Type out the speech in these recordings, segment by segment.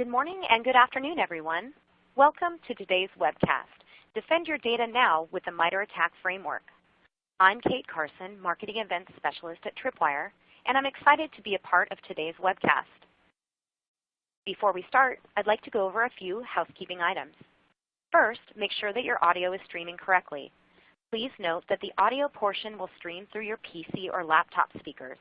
Good morning and good afternoon, everyone. Welcome to today's webcast, Defend Your Data Now with the MITRE ATT&CK Framework. I'm Kate Carson, Marketing Events Specialist at Tripwire, and I'm excited to be a part of today's webcast. Before we start, I'd like to go over a few housekeeping items. First, make sure that your audio is streaming correctly. Please note that the audio portion will stream through your PC or laptop speakers.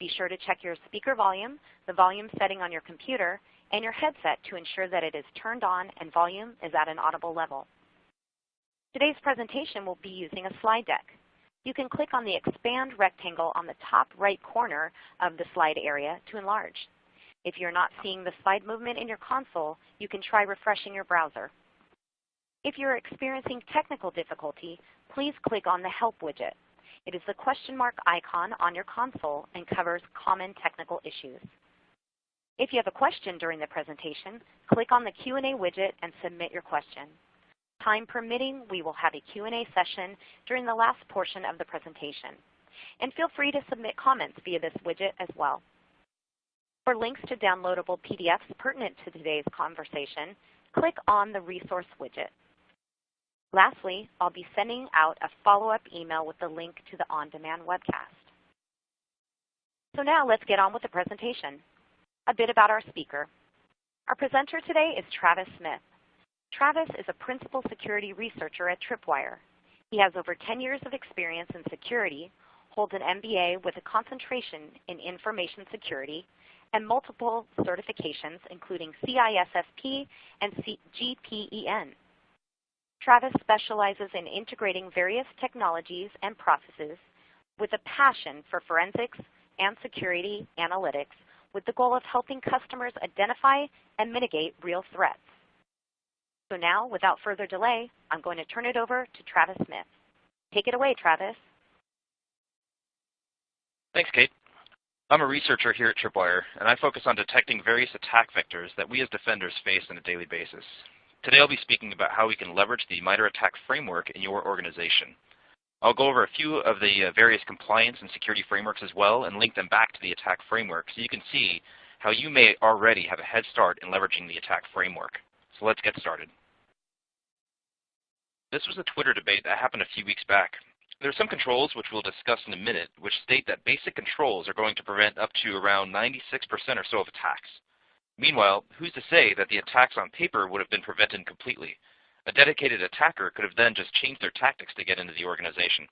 Be sure to check your speaker volume, the volume setting on your computer, and your headset to ensure that it is turned on and volume is at an audible level. Today's presentation will be using a slide deck. You can click on the expand rectangle on the top right corner of the slide area to enlarge. If you're not seeing the slide movement in your console, you can try refreshing your browser. If you're experiencing technical difficulty, please click on the Help widget. It is the question mark icon on your console and covers common technical issues. If you have a question during the presentation, click on the Q&A widget and submit your question. Time permitting, we will have a Q&A session during the last portion of the presentation. And feel free to submit comments via this widget as well. For links to downloadable PDFs pertinent to today's conversation, click on the Resource widget. Lastly, I'll be sending out a follow-up email with the link to the on-demand webcast. So now let's get on with the presentation. A bit about our speaker. Our presenter today is Travis Smith. Travis is a principal security researcher at Tripwire. He has over 10 years of experience in security, holds an MBA with a concentration in information security, and multiple certifications including CISSP and GPEN. Travis specializes in integrating various technologies and processes with a passion for forensics and security analytics with the goal of helping customers identify and mitigate real threats. So now, without further delay, I'm going to turn it over to Travis Smith. Take it away, Travis. Thanks, Kate. I'm a researcher here at Tripwire, and I focus on detecting various attack vectors that we as defenders face on a daily basis. Today I'll be speaking about how we can leverage the MITRE ATT&CK framework in your organization. I'll go over a few of the uh, various compliance and security frameworks as well and link them back to the attack framework so you can see how you may already have a head start in leveraging the attack framework. So let's get started. This was a Twitter debate that happened a few weeks back. There are some controls, which we'll discuss in a minute, which state that basic controls are going to prevent up to around 96% or so of attacks. Meanwhile, who's to say that the attacks on paper would have been prevented completely? A dedicated attacker could have then just changed their tactics to get into the organization.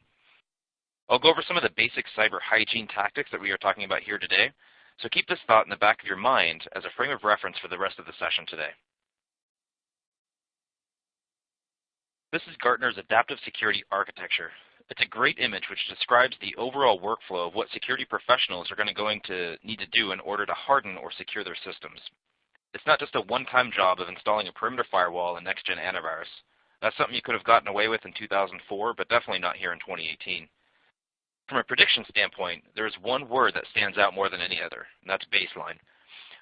I'll go over some of the basic cyber hygiene tactics that we are talking about here today, so keep this thought in the back of your mind as a frame of reference for the rest of the session today. This is Gartner's Adaptive Security Architecture. It's a great image which describes the overall workflow of what security professionals are going to, need to do in order to harden or secure their systems. It's not just a one-time job of installing a perimeter firewall and next-gen antivirus. That's something you could have gotten away with in 2004, but definitely not here in 2018. From a prediction standpoint, there is one word that stands out more than any other, and that's baseline.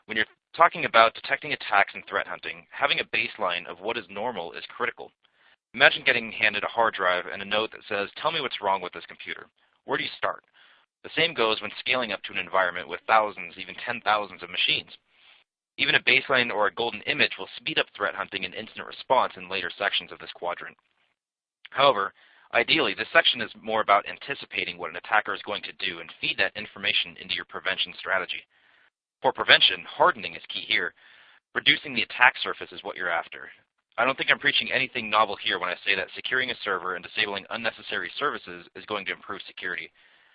When you're talking about detecting attacks and threat hunting, having a baseline of what is normal is critical. Imagine getting handed a hard drive and a note that says, tell me what's wrong with this computer. Where do you start? The same goes when scaling up to an environment with thousands, even 10,000s of machines. Even a baseline or a golden image will speed up threat hunting and incident response in later sections of this quadrant. However, ideally, this section is more about anticipating what an attacker is going to do and feed that information into your prevention strategy. For prevention, hardening is key here. Reducing the attack surface is what you're after. I don't think I'm preaching anything novel here when I say that securing a server and disabling unnecessary services is going to improve security.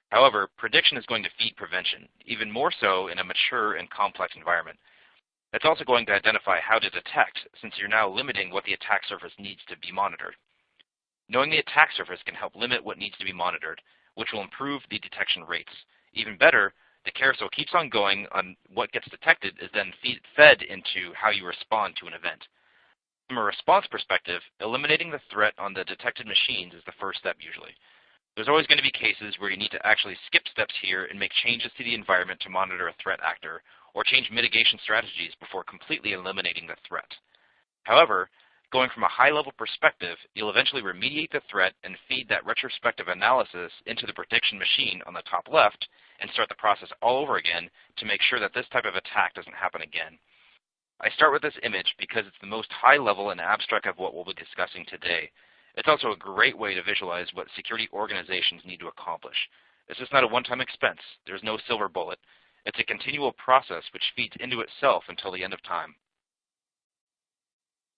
However, prediction is going to feed prevention, even more so in a mature and complex environment. It's also going to identify how to detect, since you're now limiting what the attack surface needs to be monitored. Knowing the attack surface can help limit what needs to be monitored, which will improve the detection rates. Even better, the carousel keeps on going on what gets detected is then feed, fed into how you respond to an event. From a response perspective, eliminating the threat on the detected machines is the first step usually. There's always going to be cases where you need to actually skip steps here and make changes to the environment to monitor a threat actor, or change mitigation strategies before completely eliminating the threat. However, going from a high-level perspective, you'll eventually remediate the threat and feed that retrospective analysis into the prediction machine on the top left and start the process all over again to make sure that this type of attack doesn't happen again. I start with this image because it's the most high level and abstract of what we'll be discussing today. It's also a great way to visualize what security organizations need to accomplish. This is not a one-time expense. There's no silver bullet. It's a continual process which feeds into itself until the end of time.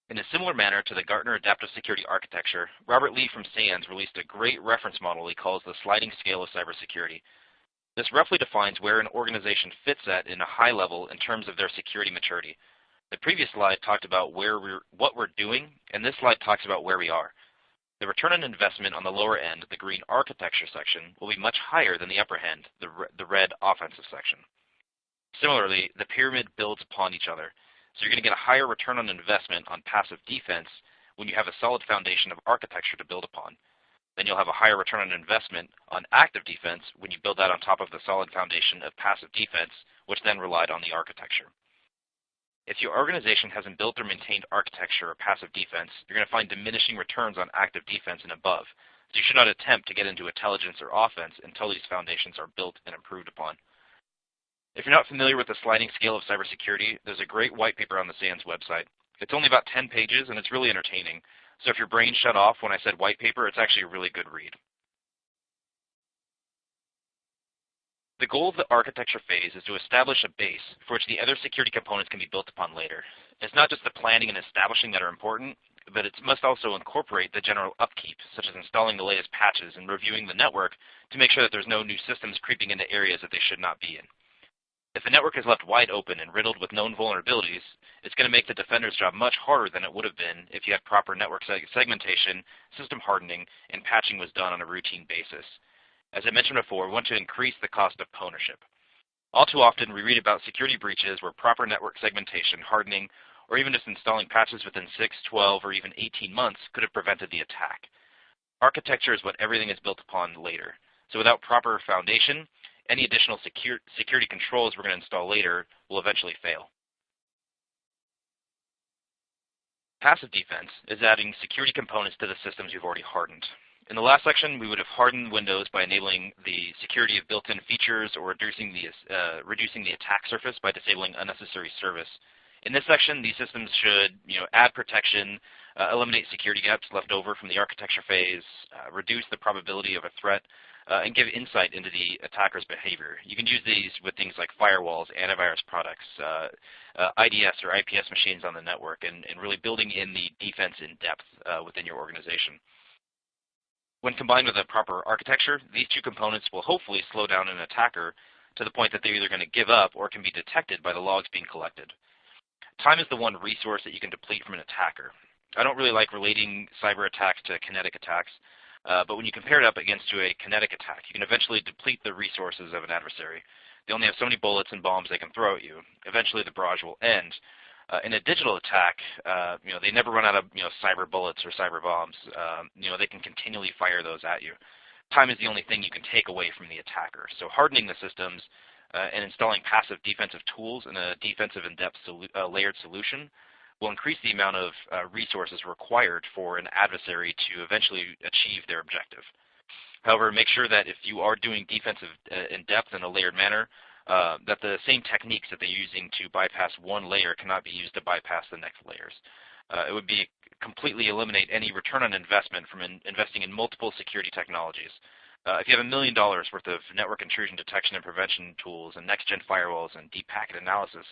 In a similar manner to the Gartner Adaptive Security Architecture, Robert Lee from SANS released a great reference model he calls the sliding scale of cybersecurity. This roughly defines where an organization fits at in a high level in terms of their security maturity. The previous slide talked about where we're, what we're doing, and this slide talks about where we are. The return on investment on the lower end, the green architecture section, will be much higher than the upper end, the, the red offensive section. Similarly, the pyramid builds upon each other. So you're going to get a higher return on investment on passive defense when you have a solid foundation of architecture to build upon. Then you'll have a higher return on investment on active defense when you build that on top of the solid foundation of passive defense, which then relied on the architecture. If your organization hasn't built or maintained architecture or passive defense, you're going to find diminishing returns on active defense and above. So you should not attempt to get into intelligence or offense until these foundations are built and improved upon. If you're not familiar with the sliding scale of cybersecurity, there's a great white paper on the SANS website. It's only about 10 pages, and it's really entertaining. So if your brain shut off when I said white paper, it's actually a really good read. The goal of the architecture phase is to establish a base for which the other security components can be built upon later. It's not just the planning and establishing that are important, but it must also incorporate the general upkeep, such as installing the latest patches and reviewing the network to make sure that there's no new systems creeping into areas that they should not be in. If a network is left wide open and riddled with known vulnerabilities, it's going to make the defender's job much harder than it would have been if you had proper network segmentation, system hardening, and patching was done on a routine basis. As I mentioned before, we want to increase the cost of ownership. All too often, we read about security breaches where proper network segmentation, hardening, or even just installing patches within 6, 12, or even 18 months could have prevented the attack. Architecture is what everything is built upon later. So without proper foundation, any additional secure, security controls we're going to install later will eventually fail. Passive defense is adding security components to the systems you've already hardened. In the last section, we would have hardened Windows by enabling the security of built-in features or reducing the, uh, reducing the attack surface by disabling unnecessary service. In this section, these systems should you know, add protection, uh, eliminate security gaps left over from the architecture phase, uh, reduce the probability of a threat, uh, and give insight into the attacker's behavior. You can use these with things like firewalls, antivirus products, uh, uh, IDS or IPS machines on the network, and, and really building in the defense in depth uh, within your organization. When combined with a proper architecture, these two components will hopefully slow down an attacker to the point that they're either going to give up or can be detected by the logs being collected. Time is the one resource that you can deplete from an attacker. I don't really like relating cyber attacks to kinetic attacks. Uh, but when you compare it up against to a kinetic attack, you can eventually deplete the resources of an adversary. They only have so many bullets and bombs they can throw at you. Eventually, the barrage will end. Uh, in a digital attack, uh, you know they never run out of you know cyber bullets or cyber bombs. Um, you know they can continually fire those at you. Time is the only thing you can take away from the attacker. So hardening the systems uh, and installing passive defensive tools in a defensive in-depth solu uh, layered solution will increase the amount of uh, resources required for an adversary to eventually achieve their objective. However, make sure that if you are doing defensive uh, in depth in a layered manner, uh, that the same techniques that they're using to bypass one layer cannot be used to bypass the next layers. Uh, it would be completely eliminate any return on investment from in investing in multiple security technologies. Uh, if you have a million dollars worth of network intrusion detection and prevention tools and next-gen firewalls and deep packet analysis,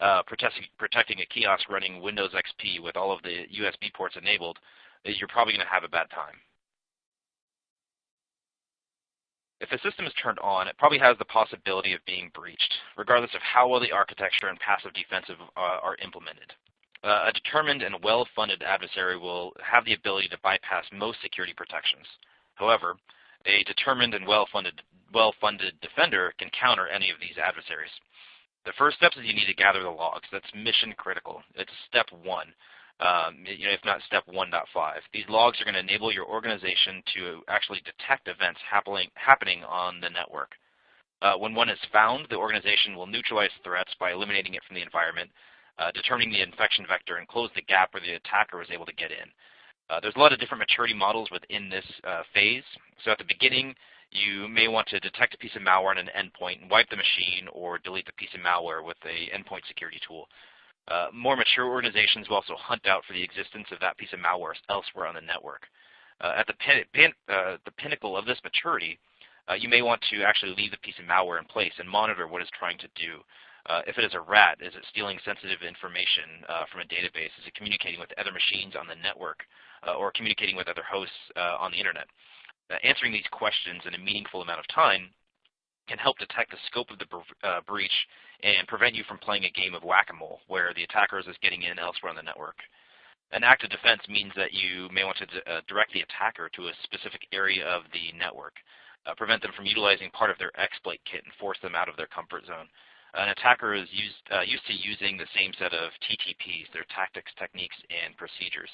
uh, protecting, a kiosk running Windows XP with all of the USB ports enabled, you're probably going to have a bad time. If the system is turned on, it probably has the possibility of being breached, regardless of how well the architecture and passive defensive uh, are implemented. Uh, a determined and well-funded adversary will have the ability to bypass most security protections. However, a determined and well-funded well-funded defender can counter any of these adversaries. The first step is you need to gather the logs. That's mission critical. It's step one, um, you know, if not step 1.5. These logs are going to enable your organization to actually detect events happening, happening on the network. Uh, when one is found, the organization will neutralize threats by eliminating it from the environment, uh, determining the infection vector, and close the gap where the attacker was able to get in. Uh, there's a lot of different maturity models within this uh, phase. So at the beginning, you may want to detect a piece of malware on an endpoint and wipe the machine or delete the piece of malware with a endpoint security tool. Uh, more mature organizations will also hunt out for the existence of that piece of malware elsewhere on the network. Uh, at the, pin, pin, uh, the pinnacle of this maturity, uh, you may want to actually leave the piece of malware in place and monitor what it's trying to do. Uh, if it is a RAT, is it stealing sensitive information uh, from a database? Is it communicating with other machines on the network or communicating with other hosts on the internet? Uh, answering these questions in a meaningful amount of time can help detect the scope of the uh, breach and prevent you from playing a game of whack-a-mole where the attacker is getting in elsewhere on the network. An active defense means that you may want to direct the attacker to a specific area of the network, prevent them from utilizing part of their exploit kit and force them out of their comfort zone an attacker is used, uh, used to using the same set of TTPs, their tactics, techniques, and procedures.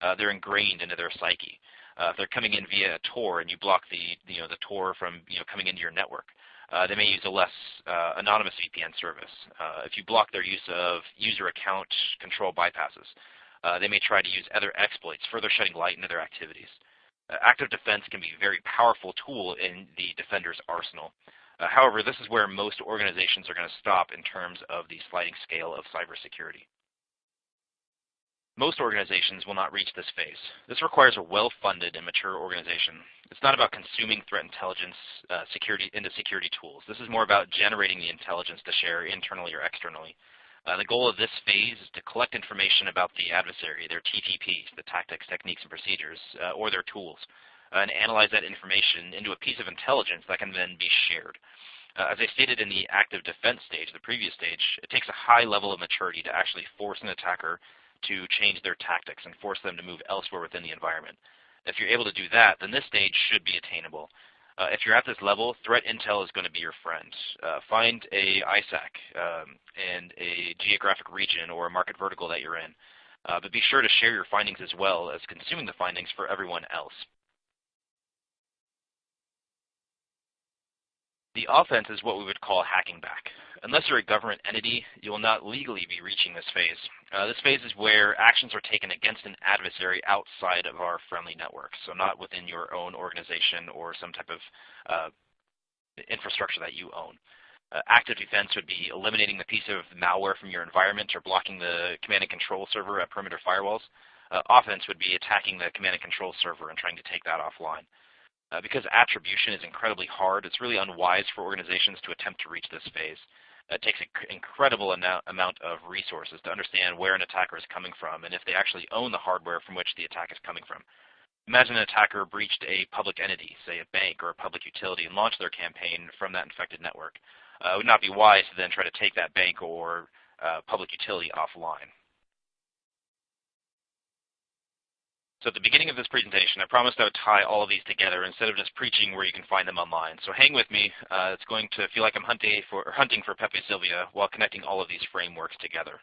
Uh, they're ingrained into their psyche. Uh, if they're coming in via a Tor and you block the, you know, the Tor from you know, coming into your network, uh, they may use a less uh, anonymous VPN service. Uh, if you block their use of user account control bypasses, they may try to use other exploits, further shedding light into their activities. active defense can be a very powerful tool in the defender's arsenal. Uh, however, this is where most organizations are going to stop in terms of the sliding scale of cybersecurity. Most organizations will not reach this phase. This requires a well-funded and mature organization. It's not about consuming threat intelligence uh, security into security tools. This is more about generating the intelligence to share internally or externally. Uh, the goal of this phase is to collect information about the adversary, their TTPs, the tactics, techniques, and procedures, uh, or their tools uh, and analyze that information into a piece of intelligence that can then be shared. Uh, as I stated in the active defense stage, the previous stage, it takes a high level of maturity to actually force an attacker to change their tactics and force them to move elsewhere within the environment. If you're able to do that, then this stage should be attainable. Uh, if you're at this level, threat intel is going to be your friend. Uh, find a ISAC um, and a geographic region or a market vertical that you're in. Uh, but be sure to share your findings as well as consuming the findings for everyone else. The offense is what we would call hacking back. Unless you're a government entity, you will not legally be reaching this phase. Uh, this phase is where actions are taken against an adversary outside of our friendly network, so not within your own organization or some type of uh, infrastructure that you own. Uh, active defense would be eliminating the piece of malware from your environment or blocking the command and control server at perimeter firewalls. Uh, offense would be attacking the command and control server and trying to take that offline. Uh, because attribution is incredibly hard, it's really unwise for organizations to attempt to reach this phase. It takes an incredible amount of resources to understand where an attacker is coming from and if they actually own the hardware from which the attack is coming from. Imagine an attacker breached a public entity, say a bank or a public utility, and launched their campaign from that infected network. Uh, it would not be wise to then try to take that bank or uh, public utility offline. So at the beginning of this presentation, I promised I would tie all of these together instead of just preaching where you can find them online. So hang with me. Uh, it's going to feel like I'm hunting for, hunting for Pepe Silvia while connecting all of these frameworks together.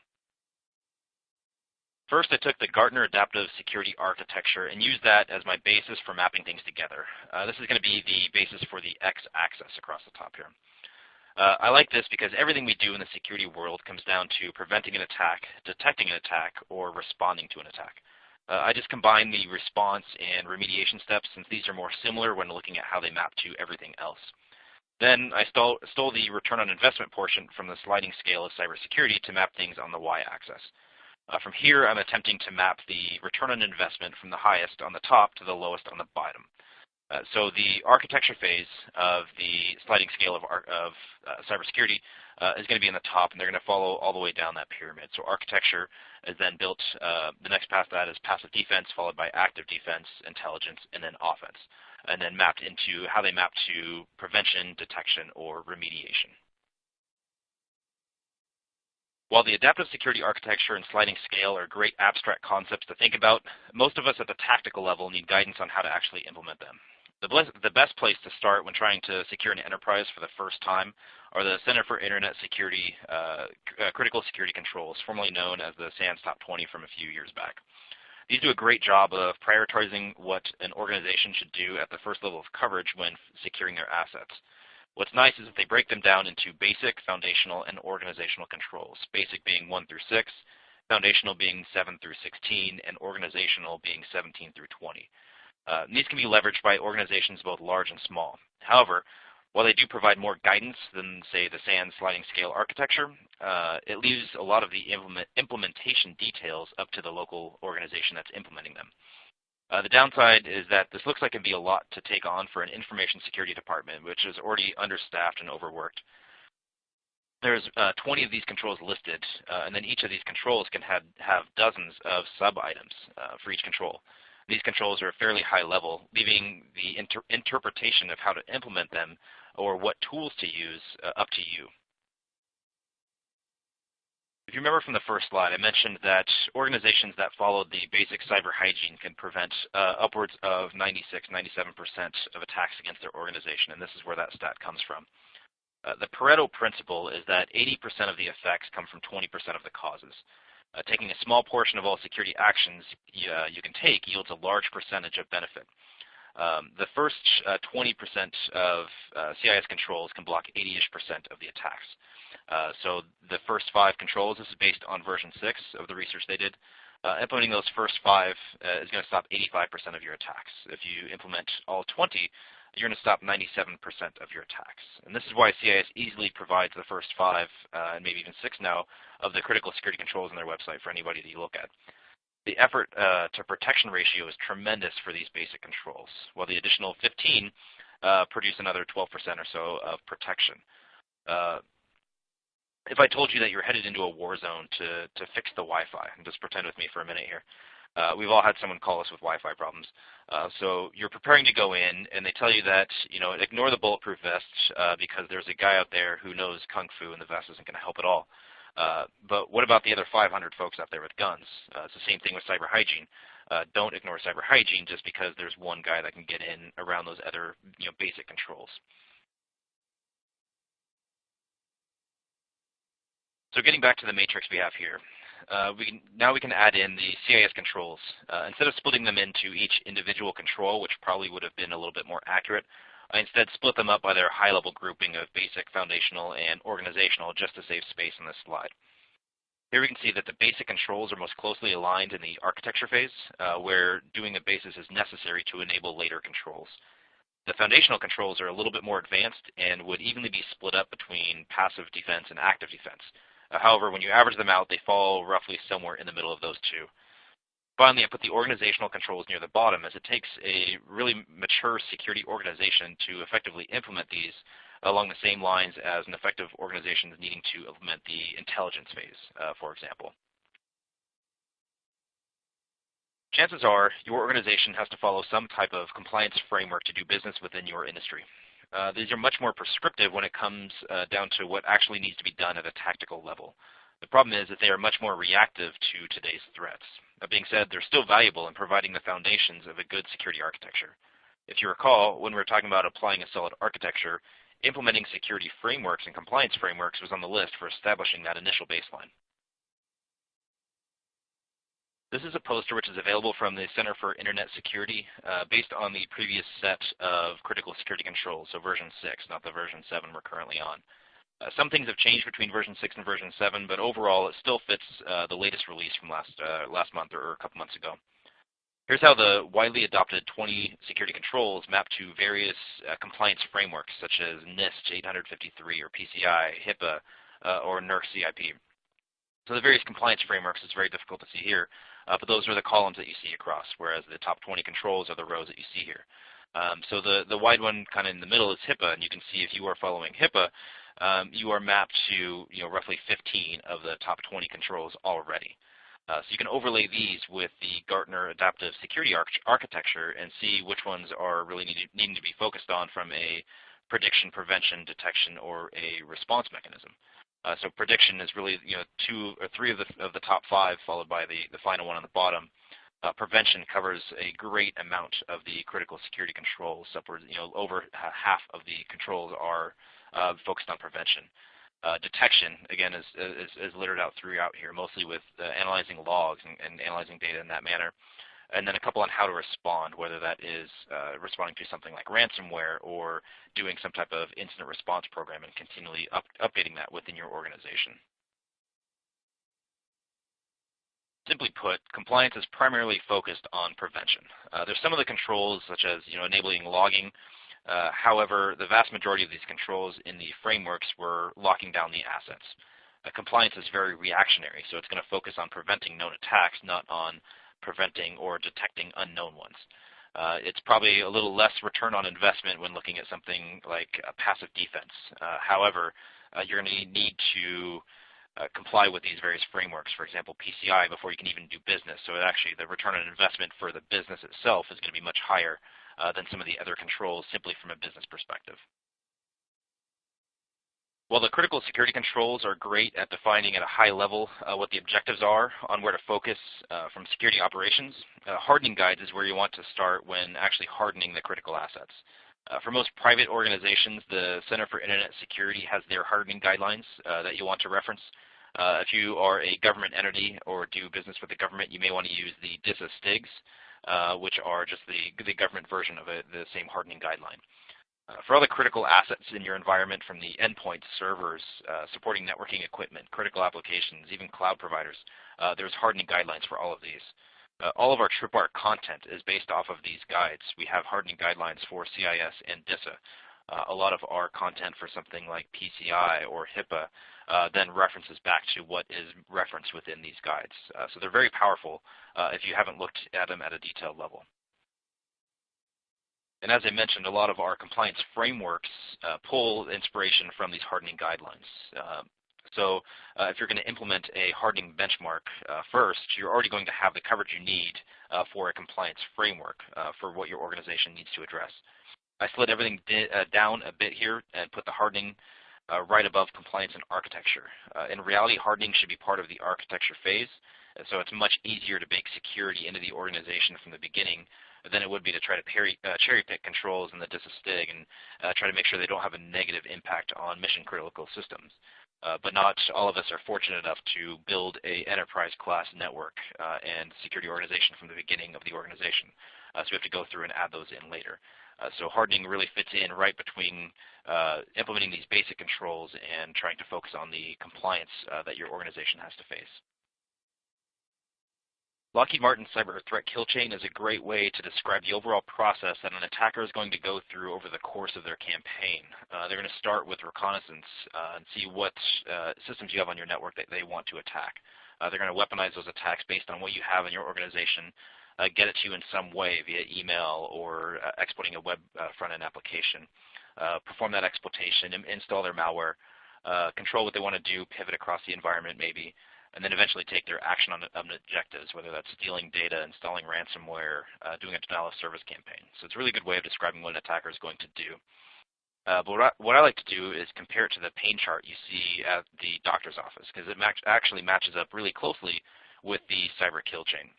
First, I took the Gartner Adaptive Security Architecture and used that as my basis for mapping things together. Uh, this is going to be the basis for the x-axis across the top here. Uh, I like this because everything we do in the security world comes down to preventing an attack, detecting an attack, or responding to an attack. Uh, I just combined the response and remediation steps since these are more similar when looking at how they map to everything else. Then I stole, stole the return on investment portion from the sliding scale of cybersecurity to map things on the y-axis. Uh, from here, I'm attempting to map the return on investment from the highest on the top to the lowest on the bottom. Uh, so the architecture phase of the sliding scale of, of uh, cybersecurity uh, is going to be in the top, and they're going to follow all the way down that pyramid. So architecture is then built, uh, the next path that is passive defense, followed by active defense, intelligence, and then offense, and then mapped into how they map to prevention, detection, or remediation. While the adaptive security architecture and sliding scale are great abstract concepts to think about, most of us at the tactical level need guidance on how to actually implement them. The, best place to start when trying to secure an enterprise for the first time are the Center for Internet Security uh, uh, Critical Security Controls, formerly known as the SANS Top 20 from a few years back. These do a great job of prioritizing what an organization should do at the first level of coverage when securing their assets. What's nice is that they break them down into basic, foundational, and organizational controls, basic being 1 through 6, foundational being 7 through 16, and organizational being 17 through 20. Uh, these can be leveraged by organizations both large and small. However, While they do provide more guidance than, say, the SANS sliding scale architecture, uh, it leaves a lot of the implement implementation details up to the local organization that's implementing them. Uh, the downside is that this looks like it can be a lot to take on for an information security department, which is already understaffed and overworked. There's uh, 20 of these controls listed, uh, and then each of these controls can have, have dozens of sub-items uh, for each control. These controls are a fairly high level, leaving the inter interpretation of how to implement them or what tools to use uh, up to you. If you remember from the first slide, I mentioned that organizations that followed the basic cyber hygiene can prevent uh, upwards of 96, 97% of attacks against their organization, and this is where that stat comes from. Uh, the Pareto principle is that 80% of the effects come from 20% of the causes. Uh, taking a small portion of all security actions uh, you can take yields a large percentage of benefit. Um, the first 20% uh, of uh, CIS controls can block 80-ish percent of the attacks. Uh, so the first five controls, this is based on version 6 of the research they did. implementing those first five is going to stop 85% of your attacks. If you implement all 20, you're going to stop 97% of your attacks. And this is why CIS easily provides the first five, uh, and maybe even six now, of the critical security controls on their website for anybody that you look at. The effort uh, to protection ratio is tremendous for these basic controls, while the additional 15 uh, produce another 12% or so of protection. Uh, if I told you that you're headed into a war zone to, to fix the Wi-Fi, and just pretend with me for a minute here, uh, we've all had someone call us with Wi-Fi problems. Uh, so you're preparing to go in, and they tell you that you know ignore the bulletproof vest uh, because there's a guy out there who knows kung fu, and the vest isn't going to help at all. Uh, but what about the other 500 folks out there with guns? Uh, it's the same thing with cyber hygiene. Uh, don't ignore cyber hygiene just because there's one guy that can get in around those other you know, basic controls. So getting back to the matrix we have here, uh, we can, now we can add in the CIS controls. Uh, instead of splitting them into each individual control, which probably would have been a little bit more accurate, I instead split them up by their high-level grouping of basic, foundational, and organizational just to save space on this slide. Here we can see that the basic controls are most closely aligned in the architecture phase, uh, where doing a basis is necessary to enable later controls. The foundational controls are a little bit more advanced and would evenly be split up between passive defense and active defense. Uh, however, when you average them out, they fall roughly somewhere in the middle of those two. Finally, I put the organizational controls near the bottom as it takes a really mature security organization to effectively implement these along the same lines as an effective organization needing to implement the intelligence phase, uh, for example. Chances are your organization has to follow some type of compliance framework to do business within your industry. Uh, these are much more prescriptive when it comes uh, down to what actually needs to be done at a tactical level. The problem is that they are much more reactive to today's threats. That being said, they're still valuable in providing the foundations of a good security architecture. If you recall, when we were talking about applying a solid architecture, implementing security frameworks and compliance frameworks was on the list for establishing that initial baseline. This is a poster which is available from the Center for Internet Security uh, based on the previous set of critical security controls, so version 6, not the version 7 we're currently on. Uh, some things have changed between version 6 and version 7, but overall it still fits uh, the latest release from last, uh, last month or a couple months ago. Here's how the widely adopted 20 security controls map to various uh, compliance frameworks such as NIST 853 or PCI, HIPAA, uh, or NERC CIP. So the various compliance frameworks is very difficult to see here, uh, but those are the columns that you see across, whereas the top 20 controls are the rows that you see here. Um, so the, the wide one kind of in the middle is HIPAA, and you can see if you are following HIPAA, um, you are mapped to you know, roughly 15 of the top 20 controls already. Uh, so you can overlay these with the Gartner Adaptive Security Arch Architecture and see which ones are really need, needing to be focused on from a prediction, prevention, detection, or a response mechanism. Uh, so prediction is really you know two or three of the of the top five, followed by the the final one on the bottom. Uh, prevention covers a great amount of the critical security controls. You know, over half of the controls are uh, focused on prevention. Uh, detection, again, is, is, is, littered out throughout here, mostly with uh, analyzing logs and, and, analyzing data in that manner and then a couple on how to respond, whether that is uh, responding to something like ransomware or doing some type of incident response program and continually up, updating that within your organization. Simply put, compliance is primarily focused on prevention. Uh, there's some of the controls, such as you know, enabling logging, Uh, however, the vast majority of these controls in the frameworks were locking down the assets. Uh, compliance is very reactionary, so it's going to focus on preventing known attacks, not on preventing or detecting unknown ones. Uh, it's probably a little less return on investment when looking at something like a passive defense. Uh, however, uh, you're going to need to uh, comply with these various frameworks, for example, PCI, before you can even do business. So actually the return on investment for the business itself is going to be much higher uh, than some of the other controls simply from a business perspective. While the critical security controls are great at defining at a high level uh, what the objectives are on where to focus uh, from security operations, uh, hardening guides is where you want to start when actually hardening the critical assets. Uh, for most private organizations, the Center for Internet Security has their hardening guidelines uh, that you want to reference. Uh, if you are a government entity or do business with the government, you may want to use the DISA STIGs, which are just the, the government version of it, the same hardening guideline. Uh, for other critical assets in your environment from the endpoints, servers, uh, supporting networking equipment, critical applications, even cloud providers, uh, there's hardening guidelines for all of these. Uh, all of our Tripwire content is based off of these guides. We have hardening guidelines for CIS and DISA. Uh, a lot of our content for something like PCI or HIPAA then references back to what is referenced within these guides. So they're very powerful if you haven't looked at them at a detailed level. And as I mentioned, a lot of our compliance frameworks uh, pull inspiration from these hardening guidelines. Uh, so uh, if you're going to implement a hardening benchmark first, you're already going to have the coverage you need for a compliance framework for what your organization needs to address. I slid everything down a bit here and put the hardening uh, right above compliance and architecture. Uh, in reality, hardening should be part of the architecture phase, so it's much easier to bake security into the organization from the beginning than it would be to try to peri, uh, cherry pick controls in the DISA STIG and uh, try to make sure they don't have a negative impact on mission critical systems. Uh, but not all of us are fortunate enough to build a enterprise class network uh, and security organization from the beginning of the organization. Uh, so we have to go through and add those in later. Uh, so hardening really fits in right between implementing these basic controls and trying to focus on the compliance that your organization has to face. Lockheed Martin Cyber Threat Kill Chain is a great way to describe the overall process that an attacker is going to go through over the course of their campaign. Uh, they're going to start with reconnaissance uh, and see what uh, systems you have on your network that they want to attack. they're going to weaponize those attacks based on what you have in your organization uh, get it to you in some way via email or uh, exploiting a web uh, front-end application. Uh, perform that exploitation, install their malware, uh, control what they want to do, pivot across the environment maybe, and then eventually take their action on, on objectives, whether that's stealing data, installing ransomware, uh, doing a denial of service campaign. So it's a really good way of describing what an attacker is going to do. Uh, but what I, what I, like to do is compare it to the pain chart you see at the doctor's office because it actually matches up really closely with the cyber kill chain.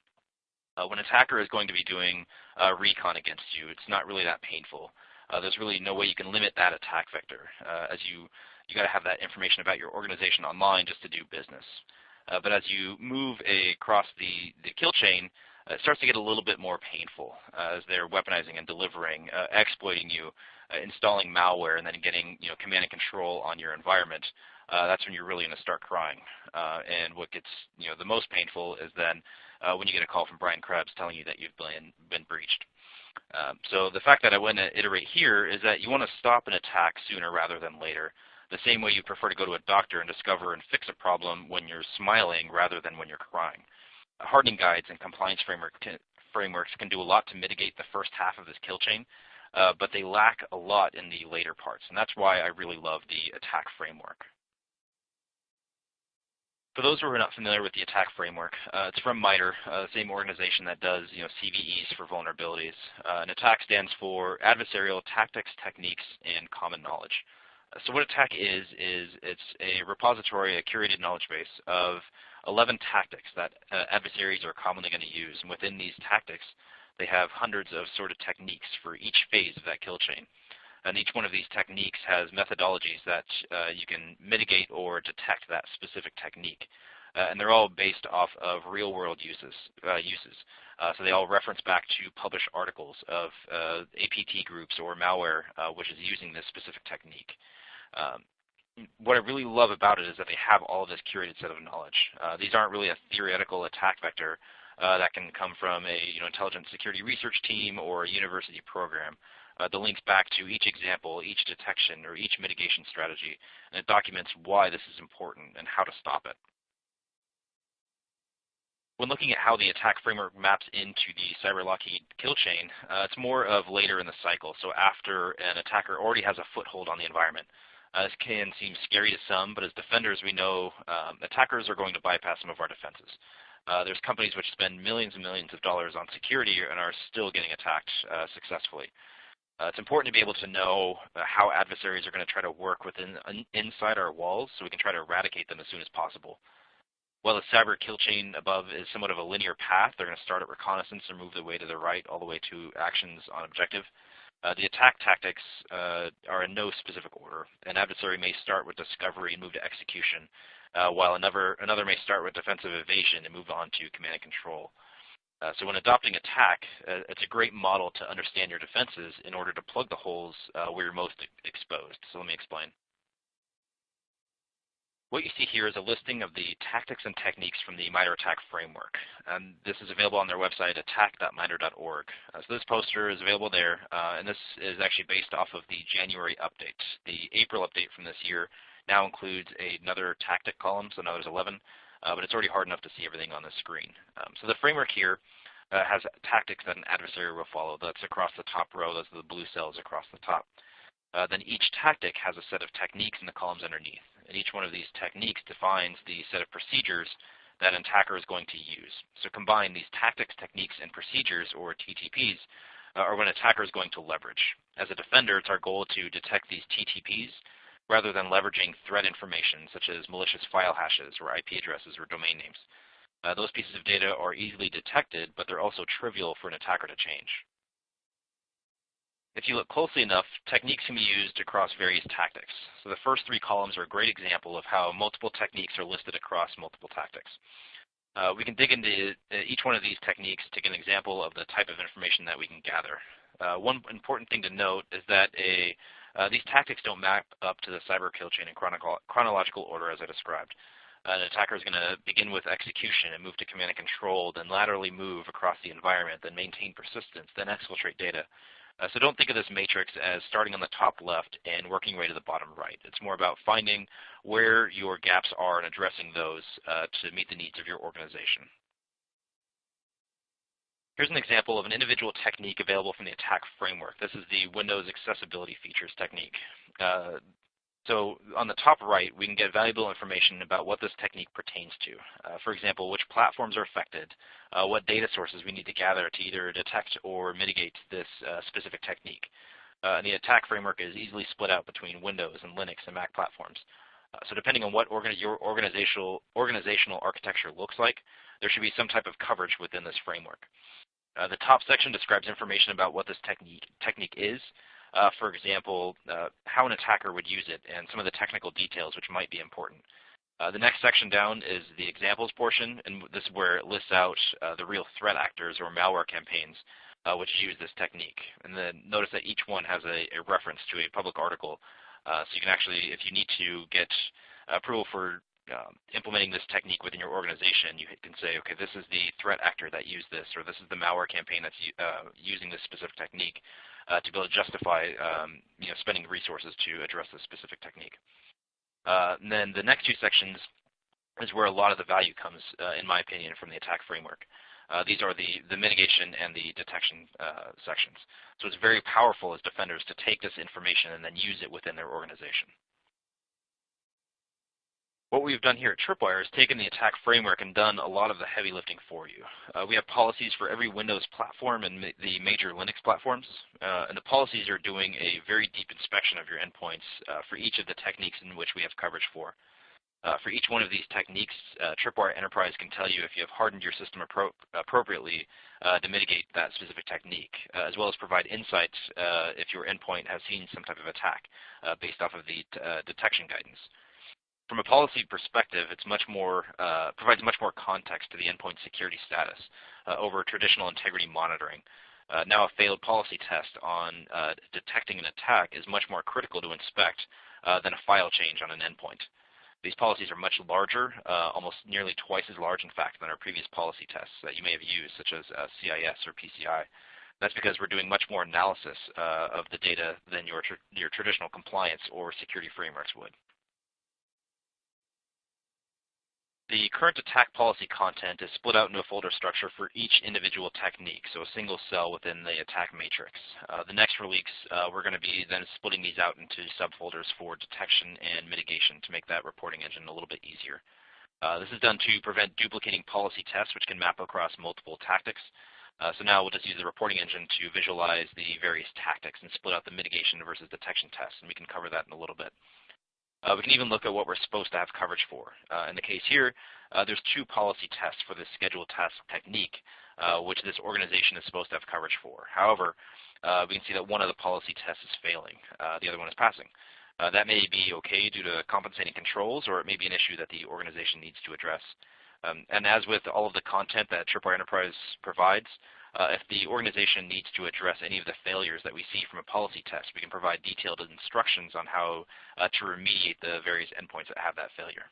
Uh, when an attacker is going to be doing recon against you, it's not really that painful. Uh, there's really no way you can limit that attack vector, uh, as you you got to have that information about your organization online just to do business. Uh, but as you move across the the kill chain, uh, it starts to get a little bit more painful as they're weaponizing and delivering, exploiting you, installing malware, and then getting you know command and control on your environment. that's when you're really going to start crying. and what gets you know the most painful is then uh, when you get a call from Brian Krebs telling you that you've been, been breached. Um, so the fact that I want to iterate here is that you want to stop an attack sooner rather than later. The same way you prefer to go to a doctor and discover and fix a problem when you're smiling rather than when you're crying. Hardening guides and compliance framework frameworks can do a lot to mitigate the first half of this kill chain, uh, but they lack a lot in the later parts. And that's why I really love the attack framework. For those who are not familiar with the attack framework, uh, it's from MITRE, uh, the same organization that does you know, CVEs for vulnerabilities. Uh, and attack stands for Adversarial Tactics, Techniques, and Common Knowledge. So what attack is, is it's a repository, a curated knowledge base of 11 tactics that uh, adversaries are commonly going to use. And within these tactics, they have hundreds of sort of techniques for each phase of that kill chain. And each one of these techniques has methodologies that uh, you can mitigate or detect that specific technique. Uh, and they're all based off of real-world uses. Uh, uses. Uh, so they all reference back to published articles of uh, APT groups or malware which is using this specific technique. Um, what I really love about it is that they have all this curated set of knowledge. these aren't really a theoretical attack vector. Uh, that can come from a you know, intelligence security research team or a university program. Uh, the links back to each example, each detection, or each mitigation strategy, and it documents why this is important and how to stop it. When looking at how the attack framework maps into the CyberLockheed kill chain, uh, it's more of later in the cycle, so after an attacker already has a foothold on the environment. Uh, this can seem scary to some, but as defenders we know um, attackers are going to bypass some of our defenses. Uh, there's companies which spend millions and millions of dollars on security and are still getting attacked uh, successfully. Uh, it's important to be able to know uh, how adversaries are going to try to work within inside our walls so we can try to eradicate them as soon as possible. While the cyber kill chain above is somewhat of a linear path, they're going to start at reconnaissance and move their way to the right all the way to actions on objective. Uh, the attack tactics uh, are in no specific order. An adversary may start with discovery and move to execution, uh, while another, another may start with defensive evasion and move on to command and control. Uh, so when adopting attack, uh, it's a great model to understand your defenses in order to plug the holes uh, where you're most exposed. So let me explain. What you see here is a listing of the tactics and techniques from the MITRE ATT&CK framework. And this is available on their website, attack.mitre.org. Uh, so this poster is available there, uh, and this is actually based off of the January update. The April update from this year now includes another tactic column, so now there's 11, uh, but it's already hard enough to see everything on the screen. Um, so the framework here uh, has tactics that an adversary will follow. That's across the top row. Those are the blue cells across the top. Uh, then each tactic has a set of techniques in the columns underneath and each one of these techniques defines the set of procedures that an attacker is going to use. So combine these tactics, techniques, and procedures, or TTPs, uh, are what an attacker is going to leverage. As a defender, it's our goal to detect these TTPs rather than leveraging threat information such as malicious file hashes or IP addresses or domain names. Uh, those pieces of data are easily detected, but they're also trivial for an attacker to change. If you look closely enough, techniques can be used across various tactics. So the first three columns are a great example of how multiple techniques are listed across multiple tactics. Uh, we can dig into uh, each one of these techniques to get an example of the type of information that we can gather. Uh, one important thing to note is that a, uh, these tactics don't map up to the cyber kill chain in chronological order as I described. An attacker is going to begin with execution and move to command and control, then laterally move across the environment, then maintain persistence, then exfiltrate data, uh, so don't think of this matrix as starting on the top left and working right to the bottom right. It's more about finding where your gaps are and addressing those uh, to meet the needs of your organization. Here's an example of an individual technique available from the attack framework. This is the Windows Accessibility Features technique. Uh, so on the top right, we can get valuable information about what this technique pertains to. Uh, for example, which platforms are affected, uh, what data sources we need to gather to either detect or mitigate this uh, specific technique. Uh, and the attack framework is easily split out between Windows and Linux and Mac platforms. Uh, so depending on what your organizational, organizational architecture looks like, there should be some type of coverage within this framework. Uh, the top section describes information about what this technique, technique is, uh, for example, uh, how an attacker would use it and some of the technical details which might be important. Uh, the next section down is the examples portion, and this is where it lists out uh, the real threat actors or malware campaigns uh, which use this technique. And then notice that each one has a, a reference to a public article. Uh, so you can actually, if you need to get approval for um, implementing this technique within your organization, you can say, okay, this is the threat actor that used this, or this is the malware campaign that's using this specific technique uh, to be able to justify um, you know, spending resources to address this specific technique. Uh, and then the next two sections is where a lot of the value comes, uh, in my opinion, from the attack framework. Uh, these are the, the mitigation and the detection uh, sections. So it's very powerful as defenders to take this information and then use it within their organization. What we've done here at Tripwire is taken the attack framework and done a lot of the heavy lifting for you. Uh, we have policies for every Windows platform and ma the major Linux platforms, uh, and the policies are doing a very deep inspection of your endpoints uh, for each of the techniques in which we have coverage for. Uh, for each one of these techniques, uh, Tripwire Enterprise can tell you if you have hardened your system appro appropriately uh, to mitigate that specific technique, as well as provide insights if your endpoint has seen some type of attack based off of the detection guidance from a policy perspective, it's much more uh, provides much more context to the endpoint security status uh, over traditional integrity monitoring. Uh, now, a failed policy test on uh, detecting an attack is much more critical to inspect uh, than a file change on an endpoint. These policies are much larger, uh, almost nearly twice as large, in fact, than our previous policy tests that you may have used, such as uh, CIS or PCI. That's because we're doing much more analysis uh, of the data than your, tr your traditional compliance or security frameworks would. The current attack policy content is split out into a folder structure for each individual technique, so a single cell within the attack matrix. Uh, the next release, uh, we're going to be then splitting these out into subfolders for detection and mitigation to make that reporting engine a little bit easier. Uh, this is done to prevent duplicating policy tests, which can map across multiple tactics. Uh, so now we'll just use the reporting engine to visualize the various tactics and split out the mitigation versus detection tests, and we can cover that in a little bit. Uh, we can even look at what we're supposed to have coverage for. Uh, in the case here, uh, there's two policy tests for the scheduled task technique, uh, which this organization is supposed to have coverage for. However, uh, we can see that one of the policy tests is failing. Uh, the other one is passing. that may be okay due to compensating controls, or it may be an issue that the organization needs to address. Um, and as with all of the content that Tripwire Enterprise provides, uh, if the organization needs to address any of the failures that we see from a policy test, we can provide detailed instructions on how uh, to remediate the various endpoints that have that failure.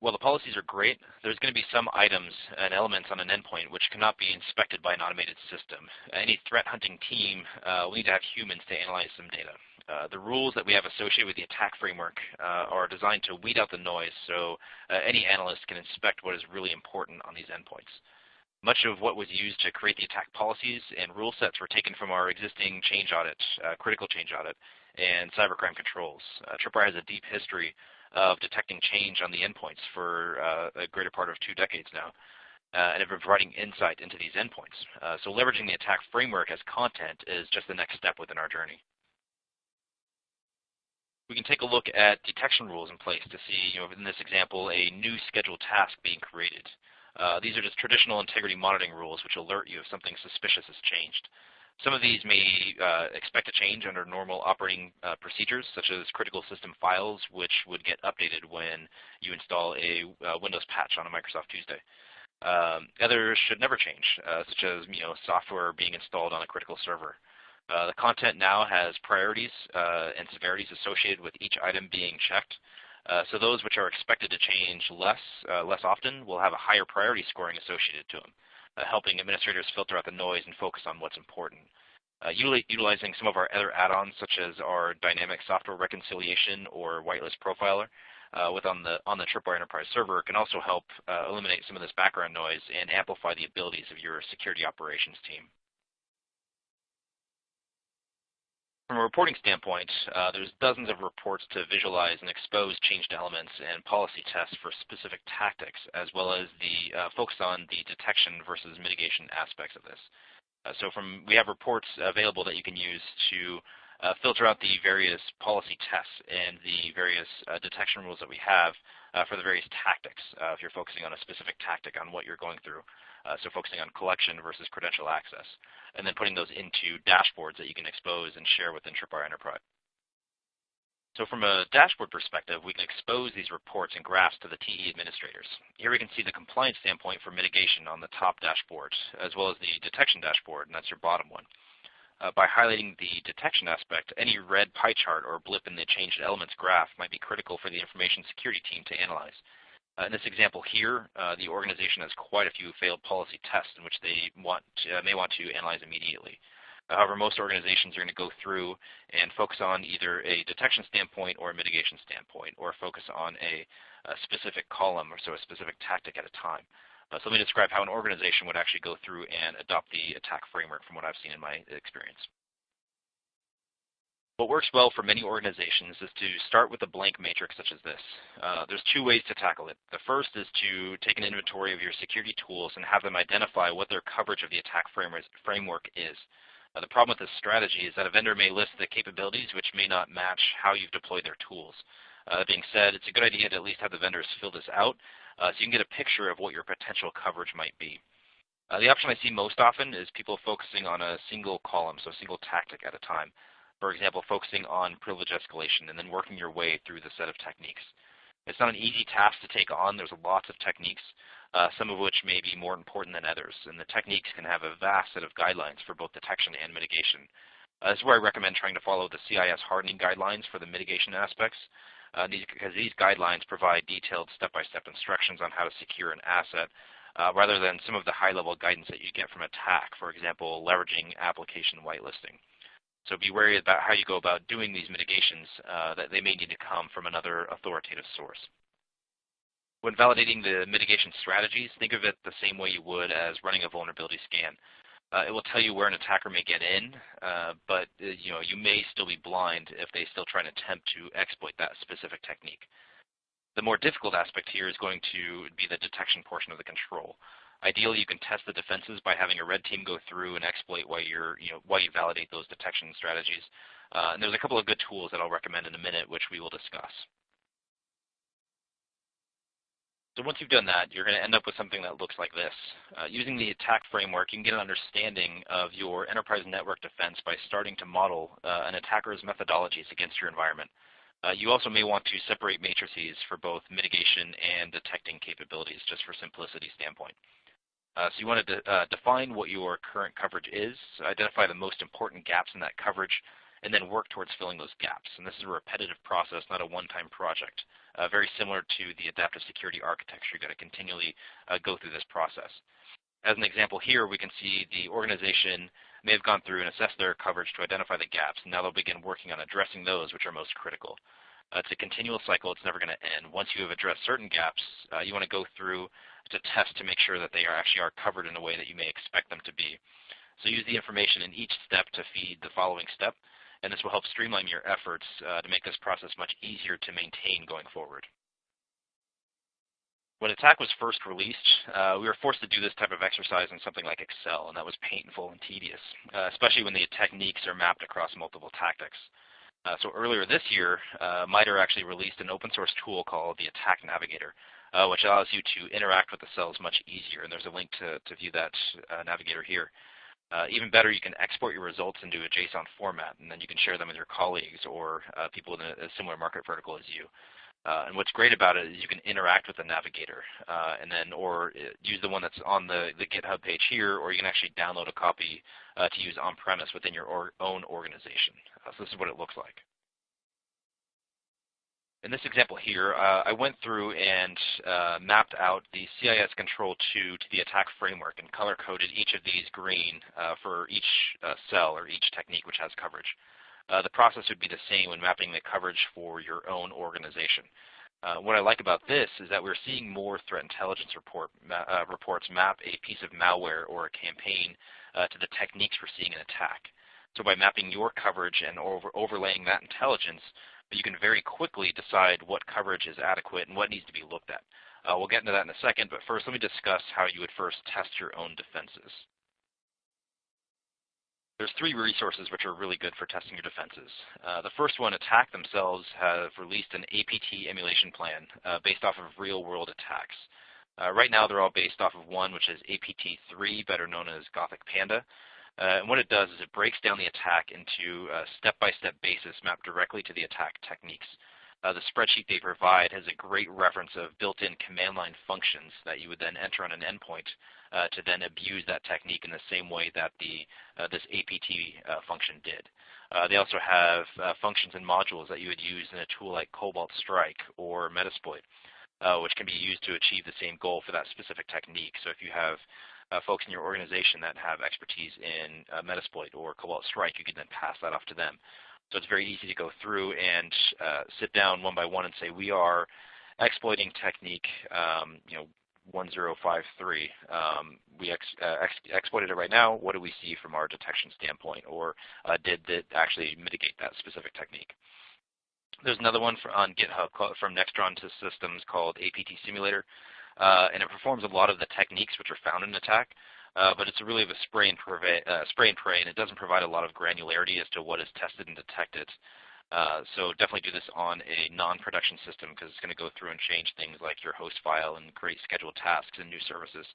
While the policies are great, there's going to be some items and elements on an endpoint which cannot be inspected by an automated system. Any threat hunting team uh, will need to have humans to analyze some data. Uh, the rules that we have associated with the attack framework uh, are designed to weed out the noise so uh, any analyst can inspect what is really important on these endpoints. Much of what was used to create the attack policies and rule sets were taken from our existing change audit, uh, critical change audit, and cybercrime controls. Uh, Tripwire has a deep history of detecting change on the endpoints for uh, a greater part of two decades now, uh, and have been providing insight into these endpoints. Uh, so leveraging the attack framework as content is just the next step within our journey. We can take a look at detection rules in place to see, you know, in this example, a new scheduled task being created. Uh, these are just traditional integrity monitoring rules which alert you if something suspicious has changed. Some of these may uh, expect a change under normal operating uh, procedures, such as critical system files, which would get updated when you install a uh, Windows patch on a Microsoft Tuesday. Um, others should never change, uh, such as you know software being installed on a critical server. Uh, the content now has priorities and severities associated with each item being checked. Uh, so those which are expected to change less, uh, less often will have a higher priority scoring associated to them, uh, helping administrators filter out the noise and focus on what's important. Uh, utilizing some of our other add-ons, such as our dynamic software reconciliation or whitelist profiler, uh, with on the on the Tripwire Enterprise server can also help uh, eliminate some of this background noise and amplify the abilities of your security operations team. From a reporting standpoint, uh, there's dozens of reports to visualize and expose changed elements and policy tests for specific tactics, as well as the uh, focus on the detection versus mitigation aspects of this. Uh, so from we have reports available that you can use to uh, filter out the various policy tests and the various uh, detection rules that we have uh, for the various tactics, if you're focusing on a specific tactic on what you're going through. Uh, so focusing on collection versus credential access, and then putting those into dashboards that you can expose and share within Tripwire Enterprise. So from a dashboard perspective, we can expose these reports and graphs to the TE administrators. Here we can see the compliance standpoint for mitigation on the top dashboard, as well as the detection dashboard, and that's your bottom one. Uh, by highlighting the detection aspect, any red pie chart or blip in the changed elements graph might be critical for the information security team to analyze. Uh, in this example here, uh, the organization has quite a few failed policy tests in which they want to, uh, may want to analyze immediately. However, most organizations are going to go through and focus on either a detection standpoint or a mitigation standpoint, or focus on a, a specific column or so a specific tactic at a time. Uh, so let me describe how an organization would actually go through and adopt the attack framework from what I've seen in my experience. What works well for many organizations is to start with a blank matrix such as this. Uh, there's two ways to tackle it. The first is to take an inventory of your security tools and have them identify what their coverage of the attack framework is. Uh, the problem with this strategy is that a vendor may list the capabilities which may not match how you've deployed their tools. Uh, that being said, it's a good idea to at least have the vendors fill this out uh, so you can get a picture of what your potential coverage might be. Uh, the option I see most often is people focusing on a single column, so a single tactic at a time for example, focusing on privilege escalation and then working your way through the set of techniques. It's not an easy task to take on. There's lots of techniques, uh, some of which may be more important than others. And the techniques can have a vast set of guidelines for both detection and mitigation. Uh, this is where I recommend trying to follow the CIS hardening guidelines for the mitigation aspects. uh, these, because these guidelines provide detailed step-by-step -step instructions on how to secure an asset uh, rather than some of the high-level guidance that you get from attack, for example, leveraging application whitelisting. So be wary about how you go about doing these mitigations uh, that they may need to come from another authoritative source. When validating the mitigation strategies, think of it the same way you would as running a vulnerability scan. Uh, it will tell you where an attacker may get in, uh, but uh, you know you may still be blind if they still try and attempt to exploit that specific technique. The more difficult aspect here is going to be the detection portion of the control. Ideally, you can test the defenses by having a red team go through and exploit while you're you know while you validate those detection strategies. Uh, and there's a couple of good tools that I'll recommend in a minute, which we will discuss. So once you've done that, you're going to end up with something that looks like this. Uh, using the attack framework, you can get an understanding of your enterprise network defense by starting to model uh, an attacker's methodologies against your environment. Uh, you also may want to separate matrices for both mitigation and detecting capabilities, just for simplicity standpoint. Uh, so you want to de uh, define what your current coverage is, identify the most important gaps in that coverage, and then work towards filling those gaps. And this is a repetitive process, not a one-time project. Uh, very similar to the adaptive security architecture. You've got to continually uh, go through this process. As an example here, we can see the organization may have gone through and assessed their coverage to identify the gaps, and now they'll begin working on addressing those which are most critical. Uh, it's a continual cycle. It's never going to end. Once you have addressed certain gaps, uh, you want to go through to test to make sure that they are actually are covered in a way that you may expect them to be. So use the information in each step to feed the following step and this will help streamline your efforts uh, to make this process much easier to maintain going forward. When Attack was first released, uh, we were forced to do this type of exercise in something like Excel, and that was painful and tedious, uh, especially when the techniques are mapped across multiple tactics. Uh, so earlier this year, uh, MITRE actually released an open source tool called the Attack Navigator, uh, which allows you to interact with the cells much easier, and there's a link to, to view that uh, navigator here. Uh, even better, you can export your results into a JSON format, and then you can share them with your colleagues or uh, people in a, a, similar market vertical as you. Uh, and what's great about it is you can interact with the navigator, uh, and then or use the one that's on the, the GitHub page here, or you can actually download a copy to use on-premise within your or own organization. so this is what it looks like in this example here, uh, I went through and uh, mapped out the CIS Control 2 to the attack framework and color-coded each of these green uh, for each uh, cell or each technique which has coverage. Uh, the process would be the same when mapping the coverage for your own organization. Uh, what I like about this is that we're seeing more threat intelligence report, reports map a piece of malware or a campaign to the techniques we're seeing in attack. So by mapping your coverage and over overlaying that intelligence, but you can very quickly decide what coverage is adequate and what needs to be looked at. Uh, we'll get into that in a second, but first let me discuss how you would first test your own defenses. There's three resources which are really good for testing your defenses. Uh, the first one, Attack themselves, have released an APT emulation plan uh, based off of real-world attacks. Uh, right now, they're all based off of one, which is APT3, better known as Gothic Panda. Uh, and what it does is it breaks down the attack into a step-by-step -step basis mapped directly to the attack techniques. Uh, the spreadsheet they provide has a great reference of built-in command line functions that you would then enter on an endpoint uh, to then abuse that technique in the same way that the uh, this APT uh, function did. Uh, they also have functions and modules that you would use in a tool like Cobalt Strike or Metasploit, which can be used to achieve the same goal for that specific technique. So if you have uh, folks in your organization that have expertise in uh, Metasploit or Cobalt Strike, you can then pass that off to them. So it's very easy to go through and uh, sit down one by one and say, we are exploiting technique, um, you know, 1053. Um, we ex uh, ex exploited it right now. What do we see from our detection standpoint? Or uh, did it actually mitigate that specific technique? There's another one for, on GitHub called, from Nextron to Systems called APT Simulator uh, and it performs a lot of the techniques which are found in attack. Uh, but it's really a spray and, uh, spray and pray, and it doesn't provide a lot of granularity as to what is tested and detected. Uh, so definitely do this on a non-production system because it's going to go through and change things like your host file and create scheduled tasks and new services.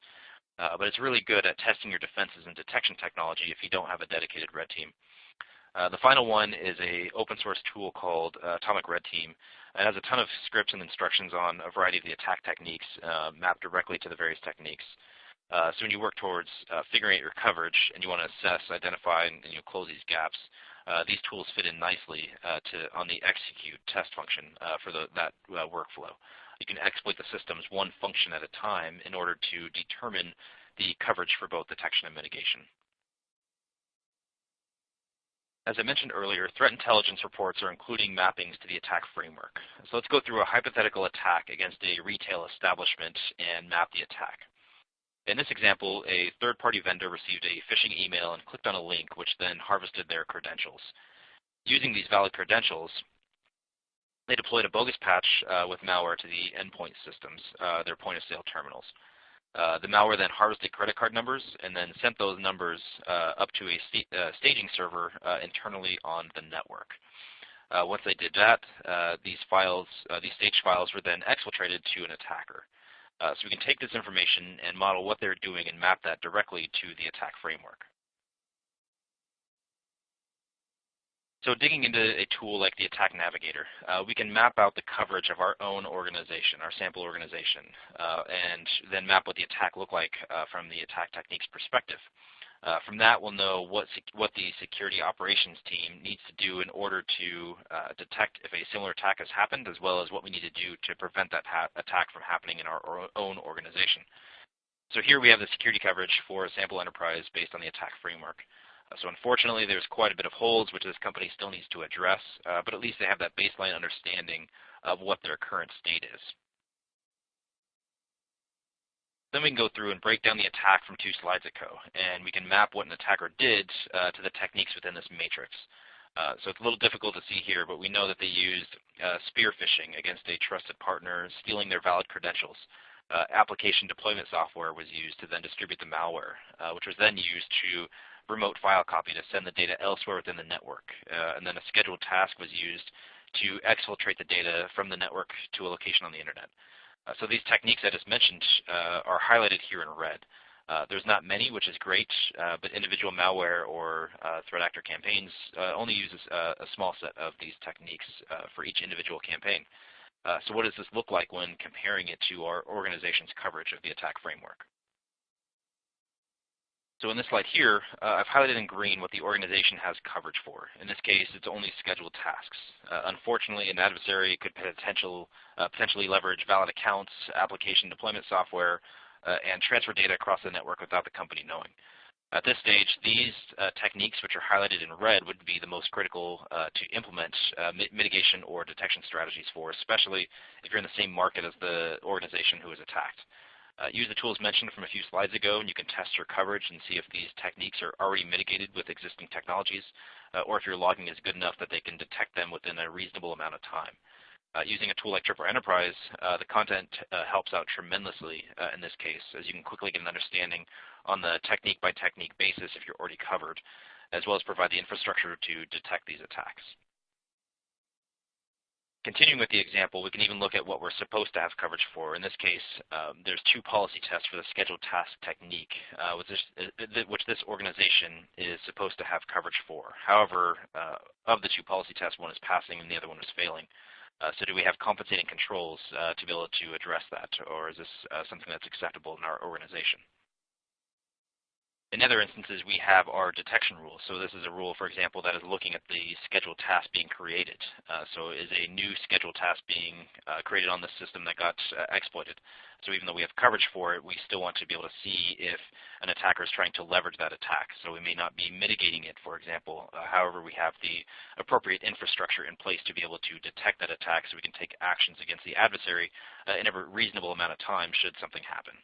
Uh, but it's really good at testing your defenses and detection technology if you don't have a dedicated red team. Uh, the final one is a open source tool called uh, Atomic Red Team. It has a ton of scripts and instructions on a variety of the attack techniques uh, mapped directly to the various techniques. Uh, so when you work towards uh, figuring out your coverage and you want to assess, identify, and, and you close these gaps, these tools fit in nicely to on the execute test function for the, that workflow. You can exploit the systems one function at a time in order to determine the coverage for both detection and mitigation. As I mentioned earlier, threat intelligence reports are including mappings to the attack framework. So let's go through a hypothetical attack against a retail establishment and map the attack. In this example, a third-party vendor received a phishing email and clicked on a link which then harvested their credentials. Using these valid credentials, they deployed a bogus patch uh, with malware to the endpoint systems, uh, their point-of-sale terminals. Uh, the malware then harvested credit card numbers and then sent those numbers uh, up to a uh, staging server uh, internally on the network. once they did that, these files, these staged files were then exfiltrated to an attacker. Uh, so we can take this information and model what they're doing and map that directly to the attack framework. So digging into a tool like the Attack Navigator, uh, we can map out the coverage of our own organization, our sample organization, uh, and then map what the attack looked like uh, from the attack techniques perspective. Uh, from that, we'll know what, what the security operations team needs to do in order to uh, detect if a similar attack has happened, as well as what we need to do to prevent that attack from happening in our own organization. So here we have the security coverage for a sample enterprise based on the attack framework. So unfortunately, there's quite a bit of holes which this company still needs to address, uh, but at least they have that baseline understanding of what their current state is. Then we can go through and break down the attack from two slides ago, and we can map what an attacker did uh, to the techniques within this matrix. Uh, so it's a little difficult to see here, but we know that they used uh, spear phishing against a trusted partner, stealing their valid credentials. Uh, application deployment software was used to then distribute the malware, uh, which was then used to remote file copy to send the data elsewhere within the network. Uh, and then a scheduled task was used to exfiltrate the data from the network to a location on the internet. Uh, so these techniques I just mentioned uh, are highlighted here in red. Uh, there's not many, which is great, uh, but individual malware or uh, threat actor campaigns only uses a small set of these techniques for each individual campaign. so what does this look like when comparing it to our organization's coverage of the attack framework? So in this slide here, uh, I've highlighted in green what the organization has coverage for. In this case, it's only scheduled tasks. Uh, unfortunately, an adversary could potential, uh, potentially leverage valid accounts, application deployment software, uh, and transfer data across the network without the company knowing. At this stage, these uh, techniques, which are highlighted in red, would be the most critical uh, to implement mitigation or detection strategies for, especially if you're in the same market as the organization who is attacked. Uh, use the tools mentioned from a few slides ago, and you can test your coverage and see if these techniques are already mitigated with existing technologies, uh, or if your logging is good enough that they can detect them within a reasonable amount of time. Uh, using a tool like Tripwire Enterprise, uh, the content uh, helps out tremendously uh, in this case, as you can quickly get an understanding on the technique-by-technique -technique basis if you're already covered, as well as provide the infrastructure to detect these attacks. Continuing with the example, we can even look at what we're supposed to have coverage for. In this case, um, there's two policy tests for the scheduled task technique, uh, which, this, uh, which, this, organization is supposed to have coverage for. However, uh, of the two policy tests, one is passing and the other one is failing. Uh, so do we have compensating controls uh, to be able to address that, or is this something that's acceptable in our organization? In other instances, we have our detection rule. So this is a rule, for example, that is looking at the scheduled task being created. Uh, so is a new scheduled task being uh, created on the system that got uh, exploited? So even though we have coverage for it, we still want to be able to see if an attacker is trying to leverage that attack. So we may not be mitigating it, for example. Uh, however, we have the appropriate infrastructure in place to be able to detect that attack so we can take actions against the adversary uh, in a reasonable amount of time should something happen.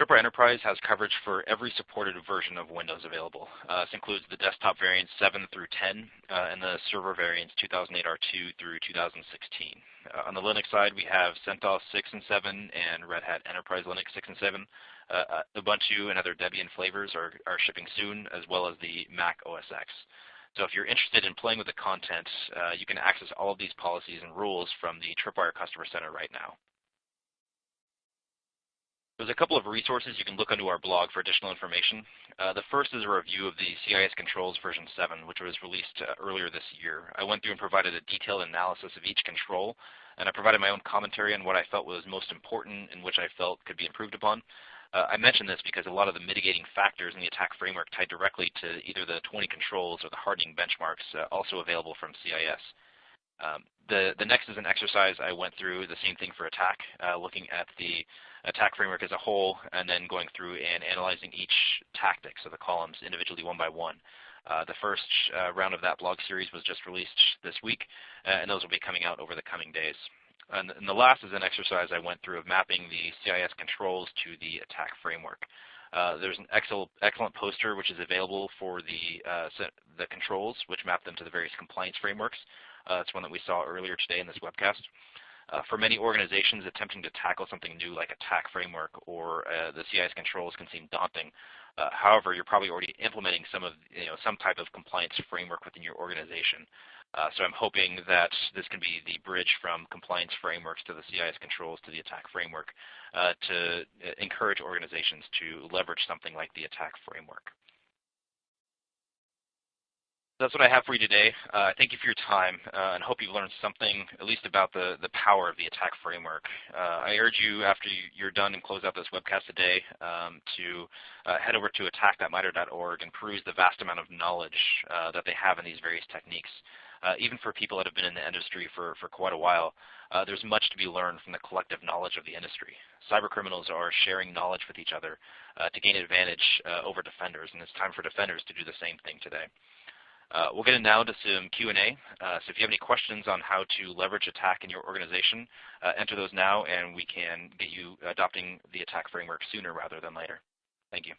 Tripwire Enterprise has coverage for every supported version of Windows available. Uh, this includes the desktop variants 7 through 10 uh, and the server variants 2008 R2 through 2016. Uh, on the Linux side, we have CentOS 6 and 7 and Red Hat Enterprise Linux 6 and 7. Uh, uh, Ubuntu and other Debian flavors are, are shipping soon, as well as the Mac OS X. So if you're interested in playing with the content, uh, you can access all of these policies and rules from the Tripwire Customer Center right now. There's a couple of resources you can look onto our blog for additional information. Uh, the first is a review of the CIS Controls version 7, which was released uh, earlier this year. I went through and provided a detailed analysis of each control and I provided my own commentary on what I felt was most important and which I felt could be improved upon. Uh, I mention this because a lot of the mitigating factors in the attack framework tie directly to either the 20 controls or the hardening benchmarks uh, also available from CIS. Um, the, the next is an exercise I went through, the same thing for attack, uh, looking at the attack framework as a whole and then going through and analyzing each tactic, so the columns individually one by one. Uh, the first uh, round of that blog series was just released this week, uh, and those will be coming out over the coming days. And, and, the last is an exercise I went through of mapping the CIS controls to the attack framework. Uh, there's an excellent, excellent poster which is available for the, uh, the controls, which map them to the various compliance frameworks. Uh, it's one that we saw earlier today in this webcast. Uh, for many organizations, attempting to tackle something new like attack framework or uh, the CIS controls can seem daunting. Uh, however, you're probably already implementing some of you know some type of compliance framework within your organization. Uh, so I'm hoping that this can be the bridge from compliance frameworks to the CIS controls to the attack framework uh, to uh, encourage organizations to leverage something like the attack framework that's what I have for you today. Uh, thank you for your time, uh, and hope you've learned something, at least about the, the power of the attack framework. Uh, I urge you, after you're done and close out this webcast today, um, to uh, head over to attack.mitre.org and peruse the vast amount of knowledge uh, that they have in these various techniques. Uh, even for people that have been in the industry for, for quite a while, there's much to be learned from the collective knowledge of the industry. Cyber criminals are sharing knowledge with each other to gain advantage over defenders, and it's time for defenders to do the same thing today. Uh, we'll get in now to some Q&A. Uh, so if you have any questions on how to leverage attack in your organization, uh, enter those now and we can get you adopting the attack framework sooner rather than later. Thank you.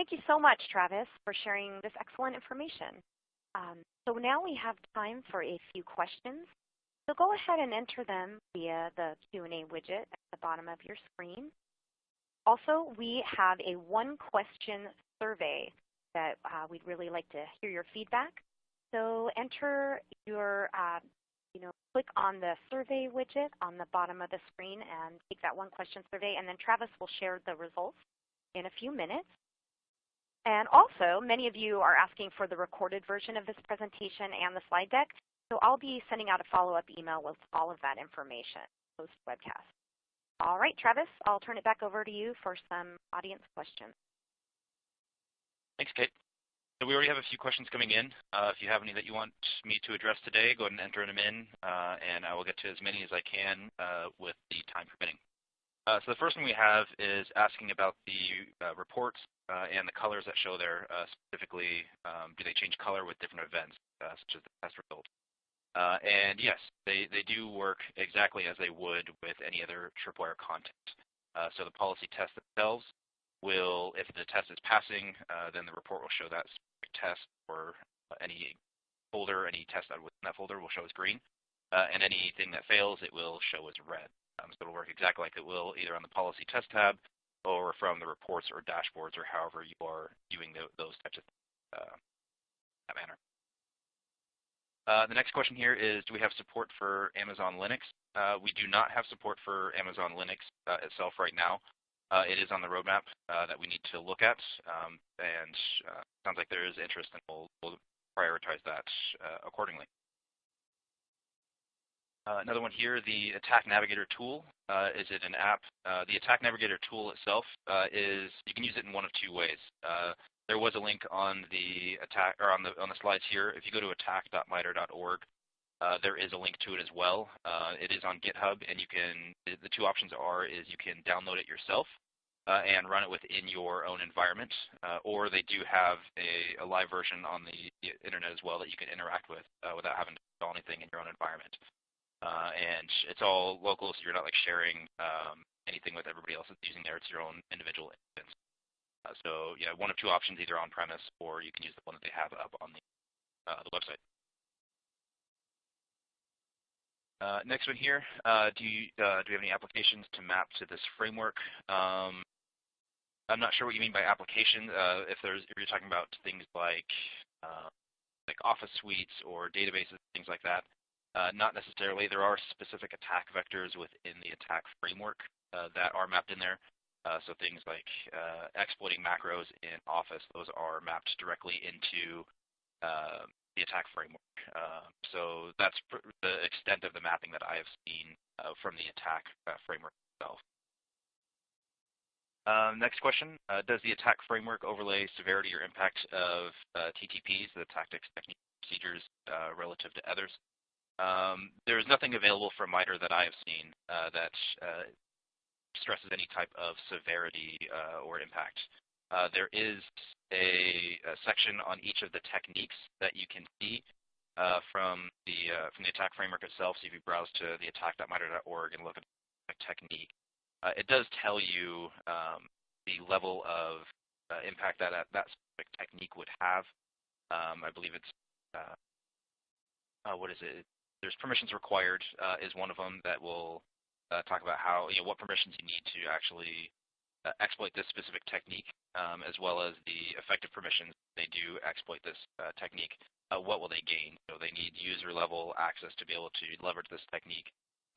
Thank you so much, Travis, for sharing this excellent information. Um, so now we have time for a few questions. So go ahead and enter them via the Q&A widget at the bottom of your screen. Also, we have a one question survey that uh, we'd really like to hear your feedback. So enter your, uh, you know, click on the survey widget on the bottom of the screen and take that one question survey, and then Travis will share the results in a few minutes. And also, many of you are asking for the recorded version of this presentation and the slide deck. So I'll be sending out a follow-up email with all of that information post-webcast. All right, Travis, I'll turn it back over to you for some audience questions. Thanks, Kate. So we already have a few questions coming in. Uh, if you have any that you want me to address today, go ahead and enter them in, uh, and I will get to as many as I can uh, with the time permitting. Uh, so the first one we have is asking about the uh, reports uh, and the colors that show there. Uh, specifically, um, do they change color with different events, uh, such as the test result? And yes, they, they do work exactly as they would with any other tripwire content. so the policy tests themselves will, if the test is passing, then the report will show that test or any folder, any test that within that folder will show as green. and anything that fails, it will show as red. Um, so it'll work exactly like it will either on the policy test tab or from the reports or dashboards or however you are viewing the, those types of things uh, that manner. Uh, the next question here is, do we have support for Amazon Linux? Uh, we do not have support for Amazon Linux uh, itself right now. Uh, it is on the roadmap uh, that we need to look at, um, and sounds like there is interest, and we'll, we'll prioritize that accordingly. Uh, another one here, the Attack Navigator tool. Uh, is it an app? Uh, the Attack Navigator tool itself uh, is you can use it in one of two ways. Uh, there was a link on the attack or on the on the slides here. If you go to attack.mitre.org, uh, there is a link to it as well. it is on GitHub, and you can. The two options are is you can download it yourself and run it within your own environment, or they do have a, a, live version on the internet as well that you can interact with without having to install anything in your own environment. Uh, and it's all local, so you're not like sharing um, anything with everybody else that's using there. It's your own individual instance. Uh, so yeah, one of two options, either on premise or you can use the one that they have up on the, uh, the website. Uh, next one here, uh, do you uh, do you have any applications to map to this framework? Um, I'm not sure what you mean by application. if there's if you're talking about things like like Office suites or databases, things like that. Uh, not necessarily. There are specific attack vectors within the attack framework uh, that are mapped in there. Uh, so things like uh, exploiting macros in Office, those are mapped directly into the attack framework. so that's the extent of the mapping that I have seen from the attack framework itself. Um, next question, does the attack framework overlay severity or impact of TTPs, the tactics, techniques, procedures, relative to others? Um, there's nothing available from MITRE that I have seen uh, that uh, stresses any type of severity uh, or impact. there is a, a, section on each of the techniques that you can see from the from the attack framework itself. So if you browse to the attack.mitre.org and look at technique, it does tell you um, the level of impact that that specific technique would have. Um, I believe it's what is it? There's permissions required uh, is one of them that will uh, talk about how, you know, what permissions you need to actually uh, exploit this specific technique, um, as well as the effective permissions they do exploit this uh, technique. Uh, what will they gain? So they need user level access to be able to leverage this technique,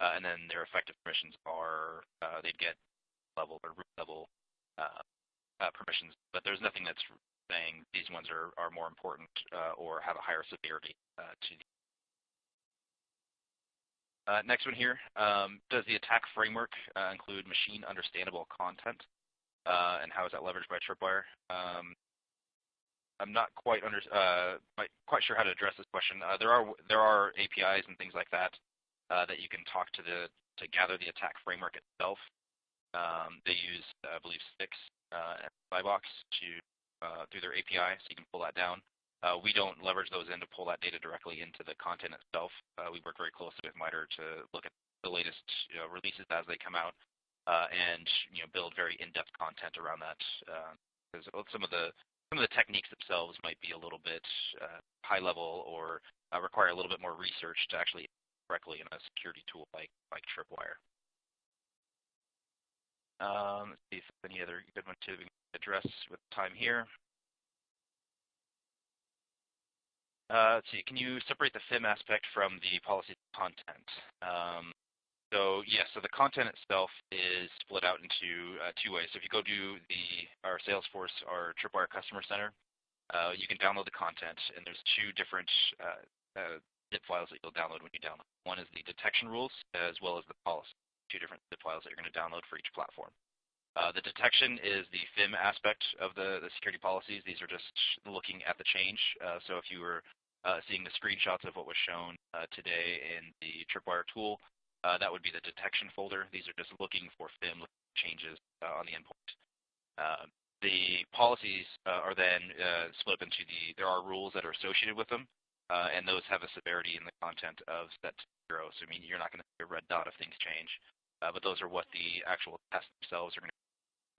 uh, and then their effective permissions are they'd get level or root level permissions. But there's nothing that's saying these ones are, are more important or have a higher severity to the next one here, um, does the attack framework uh, include machine understandable content? Uh, and how is that leveraged by Tripwire? Um, I'm not quite uh, sure how to address this question. Uh, there are there are APIs and things like that uh, that you can talk to the to gather the attack framework itself. Um, they use, I believe, Stix and Spybox to through their API, so you can pull that down. Uh, we don't leverage those in to pull that data directly into the content itself. Uh, we work very closely with MITRE to look at the latest you know, releases as they come out uh, and you know, build very in-depth content around that. Because uh, some of the some of the techniques themselves might be a little bit uh, high level or uh, require a little bit more research to actually correctly in a security tool like like Tripwire. Um, let's see if any other good one to address with time here. Let's see, can you separate the FIM aspect from the policy content? Um, so yes, so the content itself is split out into uh, two ways. So if you go to the our Salesforce, our Tripwire Customer Center, uh, you can download the content, and there's two different uh, uh, zip files that you'll download when you download. One is the detection rules, as well as the policy. Two different zip files that you're going to download for each platform. Uh, the detection is the FIM aspect of the, the security policies. These are just looking at the change. Uh, so if you were uh, seeing the screenshots of what was shown uh, today in the Tripwire tool. Uh, that would be the detection folder. These are just looking for FIM changes on the endpoint. Uh, the policies are then split into the, there are rules that are associated with them, and those have a severity in the content of set to zero. So I mean, you're not going to see a red dot if things change, but those are what the actual tests themselves are going to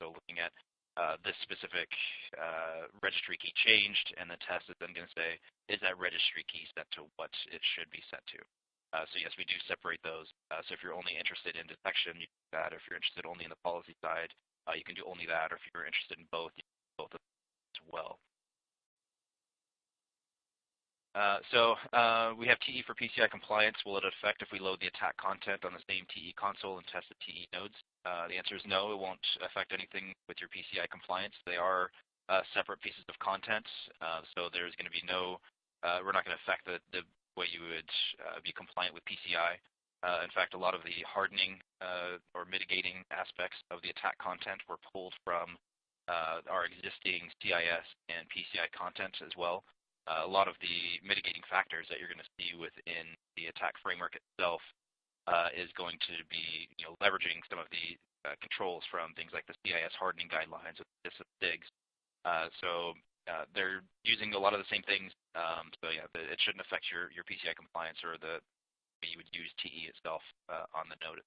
looking at uh, this specific uh, registry key changed, and the test is then going to say, is that registry key set to what it should be set to? Uh, so yes, we do separate those. Uh, so if you're only interested in detection, you can do that. If you're interested only in the policy side, uh, you can do only that. Or if you're interested in both, you can do both as well. Uh, so we have TE for PCI compliance. Will it affect if we load the attack content on the same TE console and test the TE nodes? Uh, the answer is no. It won't affect anything with your PCI compliance. They are uh, separate pieces of content, uh, so there's going to be no. Uh, we're not going to affect the, the way you would be compliant with PCI. in fact, a lot of the hardening or mitigating aspects of the attack content were pulled from our existing CIS and PCI content as well uh, a lot of the mitigating factors that you're going to see within the attack framework itself uh, is going to be leveraging some of the uh, controls from things like the CIS hardening guidelines with STIGs. Uh, so uh, they're using a lot of the same things. Um, so yeah, it shouldn't affect your, PCI compliance or the way you would use TE itself uh, on the node.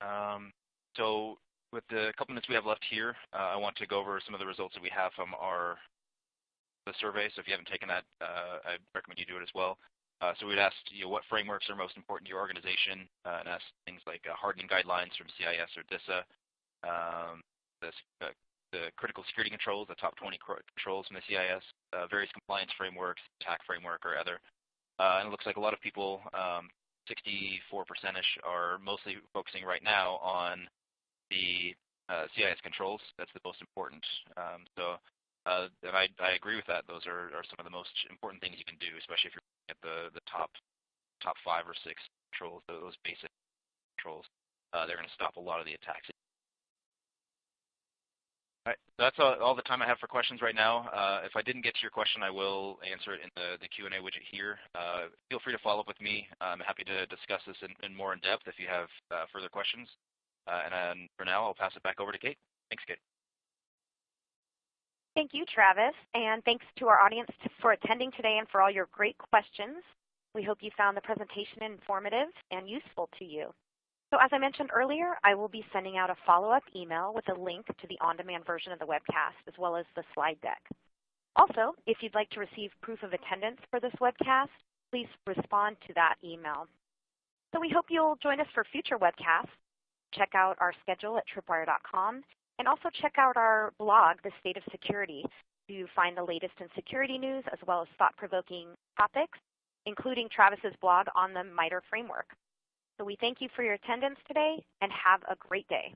Um, so with the couple minutes we have left here, uh, I want to go over some of the results that we have from our the survey. So if you haven't taken that, uh, I recommend you do it as well. Uh, so we'd asked you know, what frameworks are most important to your organization, uh, and asked things like uh, hardening guidelines from CIS or DISA, um, the, uh, the, critical security controls, the top 20 controls from the CIS, various compliance frameworks, attack framework, or other. and it looks like a lot of people um, 64%ish are mostly focusing right now on the uh, CIS controls. That's the most important. Um, so, uh, and I, I agree with that. Those are, are some of the most important things you can do, especially if you're looking at the, the top top five or six controls, those basic controls. Uh, they're going to stop a lot of the attacks. All right, that's all, all, the time I have for questions right now. Uh, if I didn't get to your question, I will answer it in the, the Q&A widget here. Uh, feel free to follow up with me. I'm happy to discuss this in, in more in depth if you have uh, further questions. Uh, and for now, I'll pass it back over to Kate. Thanks, Kate. Thank you, Travis, and thanks to our audience for attending today and for all your great questions. We hope you found the presentation informative and useful to you. So as I mentioned earlier, I will be sending out a follow-up email with a link to the on-demand version of the webcast as well as the slide deck. Also, if you'd like to receive proof of attendance for this webcast, please respond to that email. So we hope you'll join us for future webcasts check out our schedule at tripwire.com, and also check out our blog, The State of Security, to find the latest in security news as well as thought-provoking topics, including Travis's blog on the MITRE framework. So we thank you for your attendance today, and have a great day.